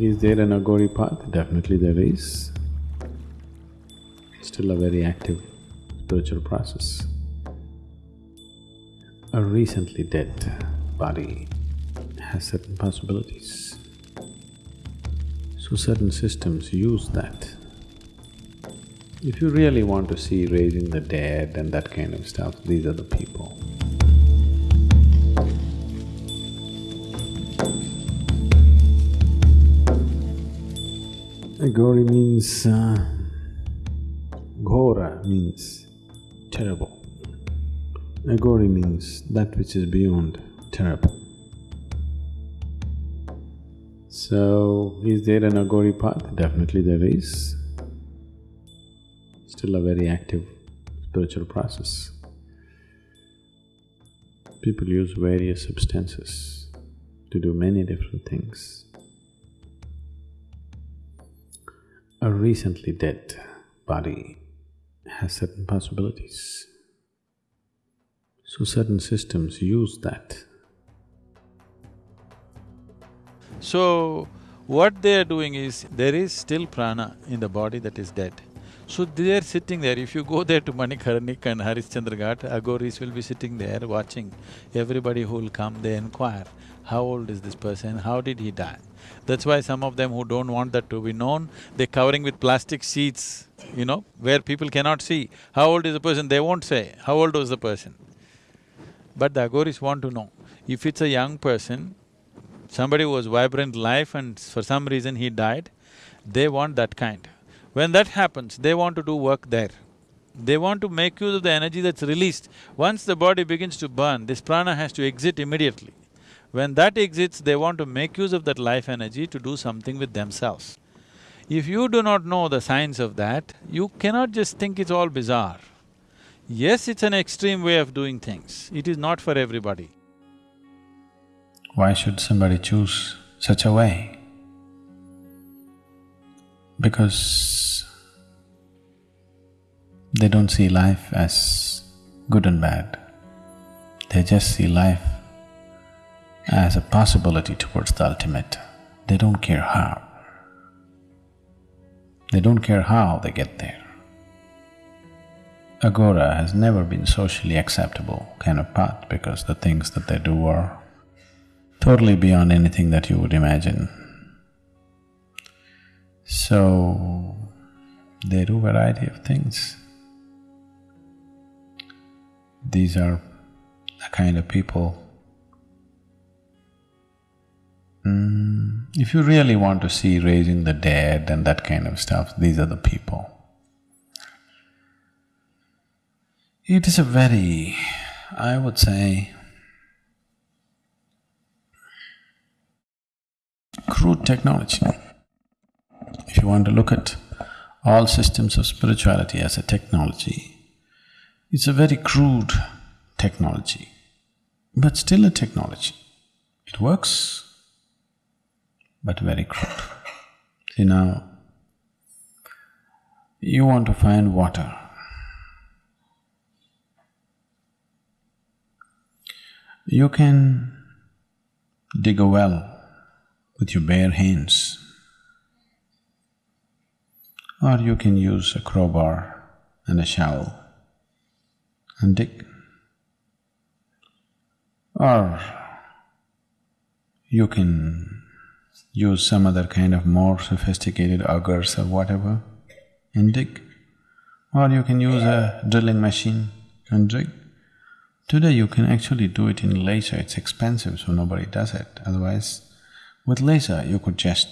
is there an Aghori path? Definitely there is. It's still a very active spiritual process. A recently dead body has certain possibilities. So certain systems use that. If you really want to see raising the dead and that kind of stuff, these are the people. Aghori means… Uh, Ghora means terrible. Aghori means that which is beyond terrible. So, is there an Aghori path? Definitely there is. Still a very active spiritual process. People use various substances to do many different things. A recently dead body has certain possibilities. So certain systems use that. So, what they are doing is, there is still prana in the body that is dead. So they are sitting there, if you go there to Manikarnika and Harishchandra Ghat, Aghoris will be sitting there watching everybody who will come, they inquire, how old is this person, how did he die? That's why some of them who don't want that to be known, they're covering with plastic sheets, you know, where people cannot see. How old is the person, they won't say, how old was the person. But the Aghoris want to know. If it's a young person, somebody who was vibrant life and for some reason he died, they want that kind. When that happens, they want to do work there. They want to make use of the energy that's released. Once the body begins to burn, this prana has to exit immediately. When that exits, they want to make use of that life energy to do something with themselves. If you do not know the science of that, you cannot just think it's all bizarre. Yes, it's an extreme way of doing things, it is not for everybody. Why should somebody choose such a way? Because they don't see life as good and bad. They just see life as a possibility towards the ultimate. They don't care how. They don't care how they get there. Aghora has never been socially acceptable kind of path because the things that they do are totally beyond anything that you would imagine. So, they do variety of things. These are the kind of people Mm, if you really want to see raising the dead and that kind of stuff, these are the people. It is a very, I would say, crude technology. If you want to look at all systems of spirituality as a technology, it's a very crude technology, but still a technology. It works but very crude. See now, you want to find water. You can dig a well with your bare hands, or you can use a crowbar and a shovel and dig. Or you can use some other kind of more sophisticated augers or whatever and dig. Or you can use a drilling machine and dig. Today you can actually do it in laser, it's expensive so nobody does it, otherwise with laser you could just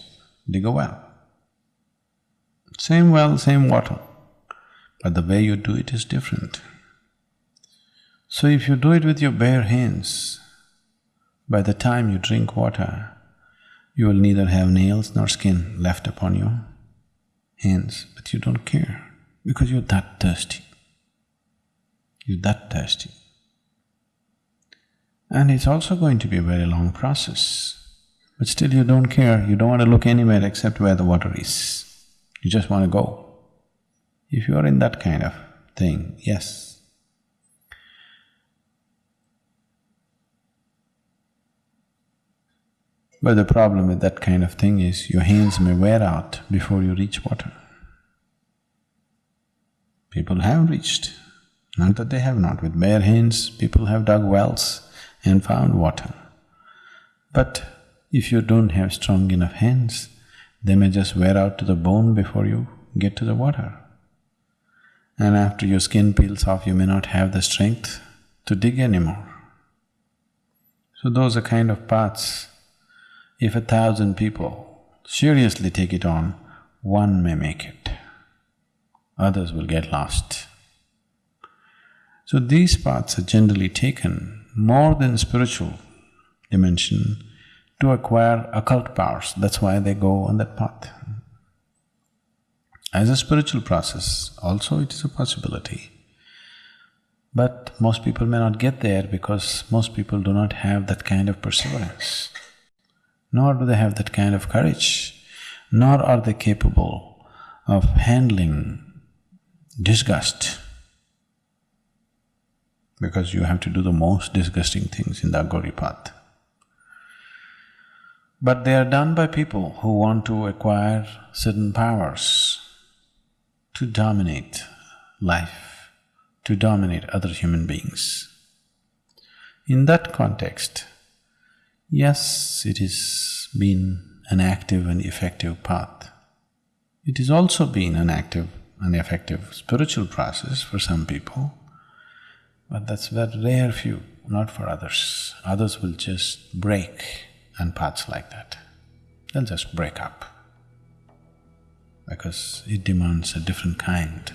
dig a well. Same well, same water, but the way you do it is different. So if you do it with your bare hands, by the time you drink water, you will neither have nails nor skin left upon your hands, but you don't care because you're that thirsty. You're that thirsty. And it's also going to be a very long process, but still you don't care, you don't want to look anywhere except where the water is. You just want to go. If you are in that kind of thing, yes, But the problem with that kind of thing is your hands may wear out before you reach water. People have reached, not that they have not. With bare hands, people have dug wells and found water. But if you don't have strong enough hands, they may just wear out to the bone before you get to the water. And after your skin peels off, you may not have the strength to dig anymore. So those are kind of paths. If a thousand people seriously take it on, one may make it, others will get lost. So these paths are generally taken more than spiritual dimension to acquire occult powers, that's why they go on that path. As a spiritual process, also it is a possibility. But most people may not get there because most people do not have that kind of perseverance, nor do they have that kind of courage, nor are they capable of handling disgust because you have to do the most disgusting things in the Aghori path. But they are done by people who want to acquire certain powers to dominate life, to dominate other human beings. In that context, yes, it has been an active and effective path. It has also been an active and effective spiritual process for some people, but that's very rare few, not for others. Others will just break and paths like that. They'll just break up because it demands a different kind.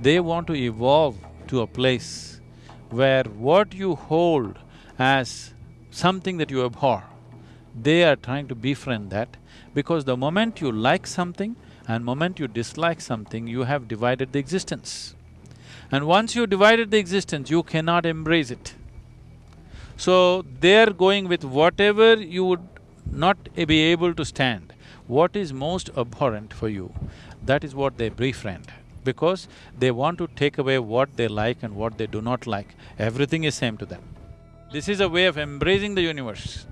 They want to evolve to a place where what you hold as something that you abhor, they are trying to befriend that because the moment you like something and moment you dislike something, you have divided the existence. And once you divided the existence, you cannot embrace it. So, they're going with whatever you would not be able to stand, what is most abhorrent for you, that is what they befriend because they want to take away what they like and what they do not like. Everything is same to them. This is a way of embracing the universe.